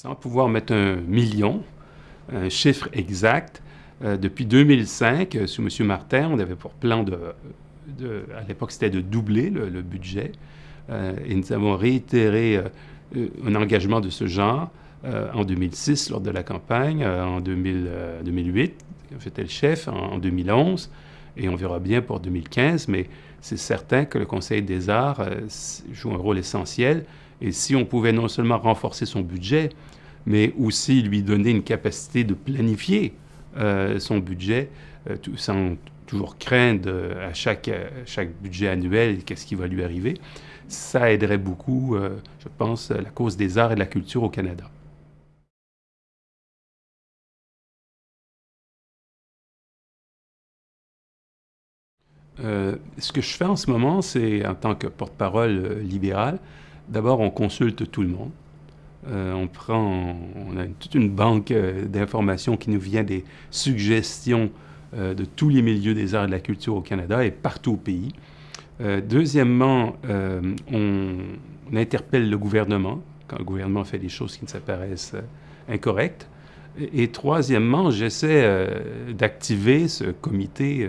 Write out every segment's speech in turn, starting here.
Sans pouvoir mettre un million, un chiffre exact, euh, depuis 2005, euh, sous M. Martin, on avait pour plan de, à l'époque c'était de doubler le, budget, euh, et nous avons réitéré un engagement de ce genre en 2006 lors de la campagne, en 2008, j'étais le chef, en, 2011, et on verra bien pour 2015, mais c'est certain que le Conseil des arts joue un rôle essentiel, et si on pouvait non seulement renforcer son budget, mais aussi lui donner une capacité de planifier euh, son budget euh, sans toujours craindre à chaque, chaque budget annuel qu'est-ce qui va lui arriver, ça aiderait beaucoup, euh, je pense, la cause des arts et de la culture au Canada. ce que je fais en ce moment, c'est en tant que porte-parole libéral, d'abord on consulte tout le monde. Euh, on prend, a toute une banque euh, d'informations qui nous vient des suggestions euh, de tous les milieux des arts et de la culture au Canada et partout au pays. deuxièmement, on, interpelle le gouvernement quand le gouvernement fait des choses qui nous apparaissent incorrectes. Et, troisièmement, j'essaie d'activer ce comité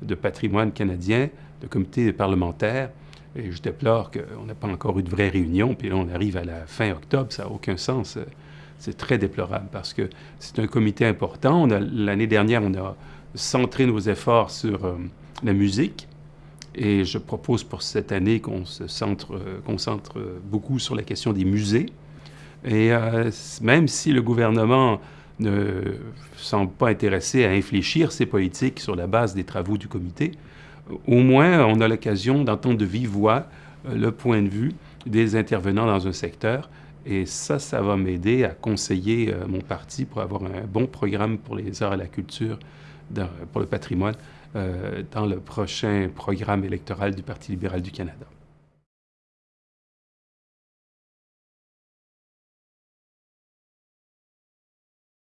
de patrimoine canadien, le comité parlementaire, et je déplore qu'on n'a pas encore eu de vraie réunion, puis là, on arrive à la fin octobre, ça n'a aucun sens. C'est très déplorable parce que c'est un comité important. L'année dernière, on a centré nos efforts sur euh, la musique. Et je propose pour cette année qu'on se centre, euh, concentre beaucoup sur la question des musées. Et euh, même si le gouvernement ne semble pas intéressé à infléchir ses politiques sur la base des travaux du comité, au moins on a l'occasion d'entendre de vive voix euh, le point de vue des intervenants dans un secteur. Et ça, ça va m'aider à conseiller euh, mon parti pour avoir un bon programme pour les arts et la culture, pour le patrimoine, euh, dans le prochain programme électoral du Parti libéral du Canada.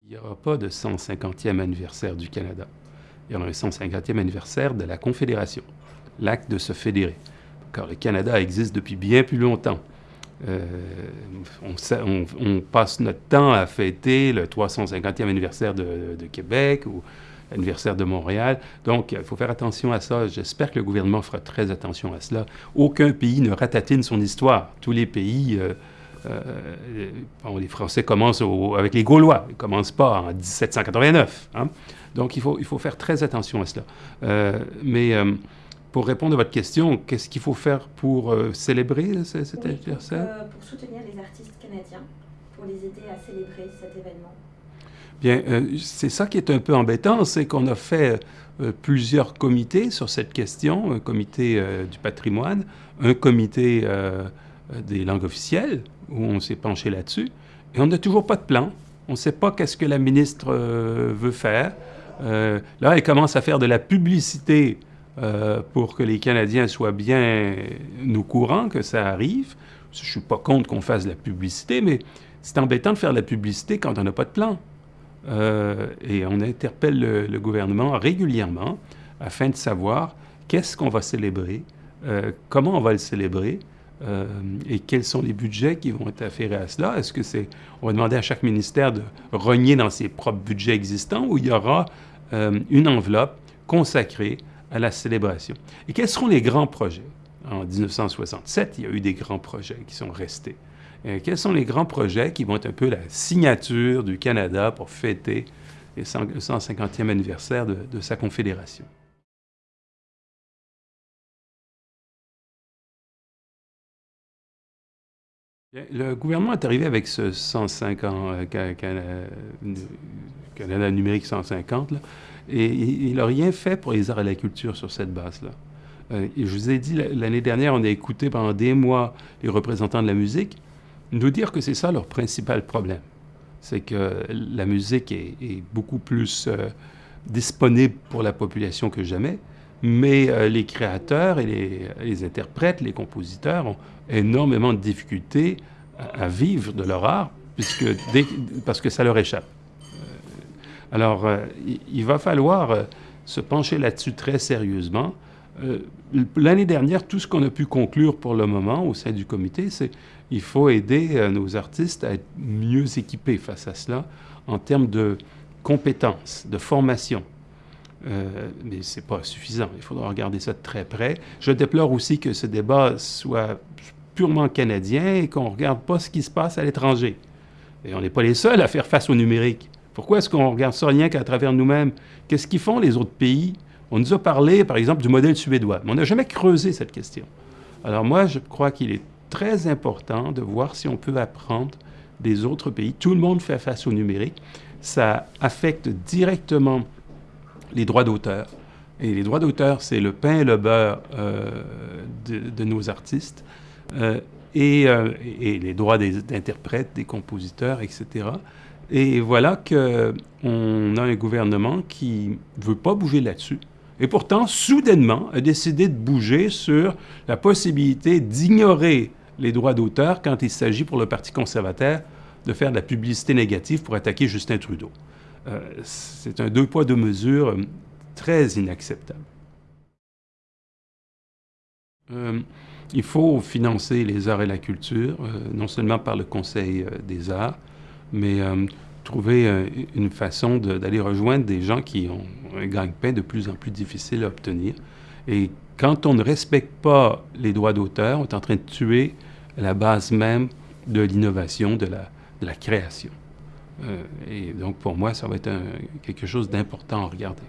Il n'y aura pas de 150e anniversaire du Canada il y aura un 150e anniversaire de la Confédération, l'acte de se fédérer. Car le Canada existe depuis bien plus longtemps. Euh, on, passe notre temps à fêter le 350e anniversaire de, Québec ou l'anniversaire de Montréal. Donc, il faut faire attention à ça. J'espère que le gouvernement fera très attention à cela. Aucun pays ne ratatine son histoire. Tous les pays... Euh, euh, les Français commencent avec les Gaulois, ils ne commencent pas en 1789. Hein. Donc il faut, il faut faire très attention à cela. Euh, mais euh, pour répondre à votre question, qu'est-ce qu'il faut faire pour célébrer cet anniversaire? Pour soutenir les artistes canadiens, pour les aider à célébrer cet événement. Bien, c'est ça qui est un peu embêtant, c'est qu'on a fait plusieurs comités sur cette question, un comité du patrimoine, un comité des langues officielles, où on s'est penché là-dessus, et on n'a toujours pas de plan. On ne sait pas qu'est-ce que la ministre euh, veut faire. Euh, là, elle commence à faire de la publicité euh, pour que les Canadiens soient bien au courant que ça arrive. Je ne suis pas contre qu'on fasse de la publicité, mais c'est embêtant de faire de la publicité quand on n'a pas de plan. et on interpelle le, gouvernement régulièrement afin de savoir qu'est-ce qu'on va célébrer, comment on va le célébrer, euh, et quels sont les budgets qui vont être afférés à cela? Est-ce que c'est, on va demander à chaque ministère de rogner dans ses propres budgets existants ou il y aura euh, une enveloppe consacrée à la célébration? Et quels seront les grands projets? En 1967, il y a eu des grands projets qui sont restés. Et quels sont les grands projets qui vont être un peu la signature du Canada pour fêter le 150e anniversaire de sa confédération? Le gouvernement est arrivé avec ce 150, euh, Canada numérique 150, et il n'a rien fait pour les arts et la culture sur cette base-là. Euh, je vous ai dit, l'année dernière, on a écouté pendant des mois les représentants de la musique nous dire que c'est ça leur principal problème. C'est que la musique est, beaucoup plus euh, disponible pour la population que jamais, mais les créateurs et les interprètes, les compositeurs ont énormément de difficultés à, vivre de leur art parce que ça leur échappe. Euh, alors, euh, il, va falloir euh, se pencher là-dessus très sérieusement Euh, l'année dernière, tout ce qu'on a pu conclure pour le moment au sein du comité, c'est qu'il faut aider nos artistes à être mieux équipés face à cela en termes de compétences, de formation. Euh, mais ce n'est pas suffisant. Il faudra regarder ça de très près. Je déplore aussi que ce débat soit purement canadien et qu'on ne regarde pas ce qui se passe à l'étranger. Et on n'est pas les seuls à faire face au numérique. Pourquoi est-ce qu'on regarde ça rien qu'à travers nous-mêmes? Qu'est-ce qu'ils font les autres pays? On nous a parlé, par exemple, du modèle suédois, mais on n'a jamais creusé cette question. Alors moi, je crois qu'il est très important de voir si on peut apprendre des autres pays. Tout le monde fait face au numérique. Ça affecte directement les droits d'auteur. Et les droits d'auteur, c'est le pain et le beurre euh, de, nos artistes. Euh, et, euh, et, les droits des interprètes, des compositeurs, etc. Et voilà qu'on a un gouvernement qui ne veut pas bouger là-dessus. Et pourtant, soudainement, a décidé de bouger sur la possibilité d'ignorer les droits d'auteur quand il s'agit pour le Parti conservateur de faire de la publicité négative pour attaquer Justin Trudeau. Euh, c'est un deux poids, deux mesures euh, très inacceptable. Euh, il faut financer les arts et la culture, non seulement par le Conseil des arts, mais trouver une façon d'aller rejoindre des gens qui ont un gagne-pain de plus en plus difficile à obtenir. Et quand on ne respecte pas les droits d'auteur, on est en train de tuer la base même de l'innovation, de la, de la création. Euh, et donc, pour moi, ça va être quelque chose d'important à regarder.